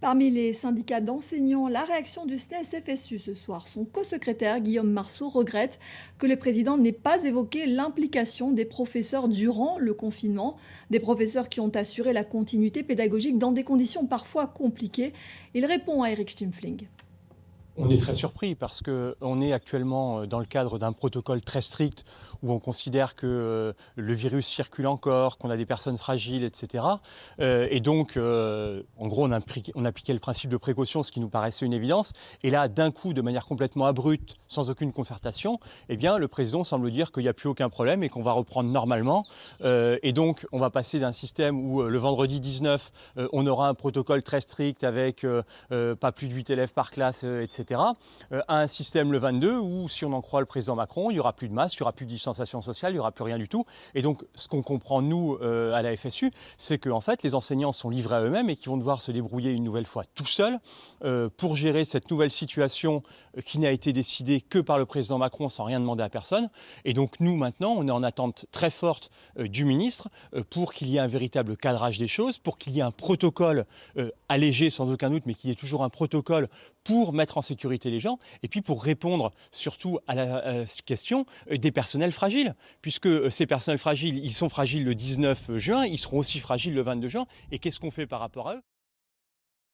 Parmi les syndicats d'enseignants, la réaction du SNES-FSU ce soir. Son co-secrétaire Guillaume Marceau regrette que le président n'ait pas évoqué l'implication des professeurs durant le confinement, des professeurs qui ont assuré la continuité pédagogique dans des conditions parfois compliquées. Il répond à Eric Stimfling. On est très surpris parce qu'on est actuellement dans le cadre d'un protocole très strict où on considère que euh, le virus circule encore, qu'on a des personnes fragiles, etc. Euh, et donc, euh, en gros, on, appliquait le principe de précaution, ce qui nous paraissait une évidence. Et là, d'un coup, de manière complètement abrupte, sans aucune concertation, eh bien, le président semble dire qu'il n'y a plus aucun problème et qu'on va reprendre normalement. et donc, on va passer d'un système où le vendredi 19, on aura un protocole très strict avec pas plus de 8 élèves par classe, etc euh, à un système le 22 où, si on en croit le président Macron, il n'y aura plus de masse, il n'y aura plus de distanciation sociale, il n'y aura plus rien du tout. Et donc, ce qu'on comprend, nous, euh, à la FSU, c'est qu'en en fait, les enseignants sont livrés à eux-mêmes et qu'ils vont devoir se débrouiller une nouvelle fois tout seuls euh, pour gérer cette nouvelle situation qui n'a été décidée que par le président Macron sans rien demander à personne. Et donc, nous, maintenant, on est en attente très forte du ministre pour qu'il y ait un véritable cadrage des choses, pour qu'il y ait un protocole allégé sans aucun doute, mais qu'il y ait toujours un protocole pour mettre en sécurité et puis pour répondre surtout à la question euh, des personnels fragiles. Puisque euh, ces personnels fragiles, ils sont fragiles le 19 juin, ils seront aussi fragiles le 22 juin. Et qu'est-ce qu'on fait par rapport à eux?